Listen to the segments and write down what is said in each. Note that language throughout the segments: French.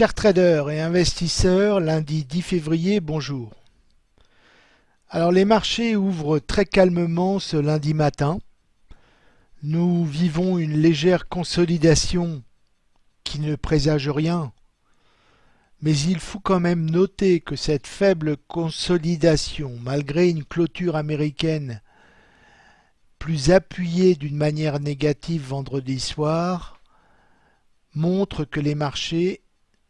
Chers traders et investisseurs, lundi 10 février, bonjour. Alors les marchés ouvrent très calmement ce lundi matin. Nous vivons une légère consolidation qui ne présage rien. Mais il faut quand même noter que cette faible consolidation, malgré une clôture américaine plus appuyée d'une manière négative vendredi soir, montre que les marchés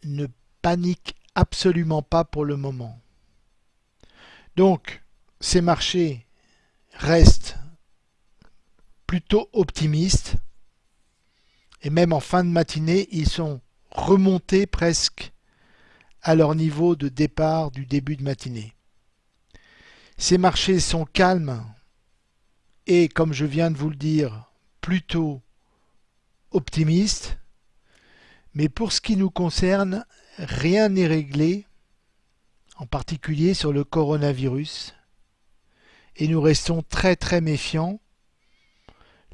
ne paniquent absolument pas pour le moment. Donc, ces marchés restent plutôt optimistes et même en fin de matinée, ils sont remontés presque à leur niveau de départ du début de matinée. Ces marchés sont calmes et, comme je viens de vous le dire, plutôt optimistes, mais pour ce qui nous concerne, rien n'est réglé, en particulier sur le coronavirus, et nous restons très très méfiants.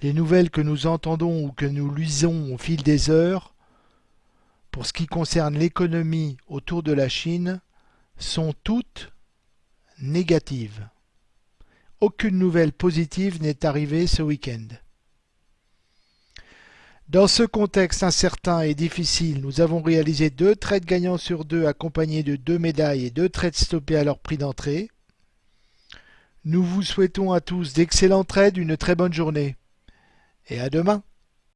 Les nouvelles que nous entendons ou que nous lisons au fil des heures, pour ce qui concerne l'économie autour de la Chine, sont toutes négatives. Aucune nouvelle positive n'est arrivée ce week-end. Dans ce contexte incertain et difficile, nous avons réalisé deux trades gagnants sur deux accompagnés de deux médailles et deux trades stoppés à leur prix d'entrée. Nous vous souhaitons à tous d'excellents trades, une très bonne journée et à demain.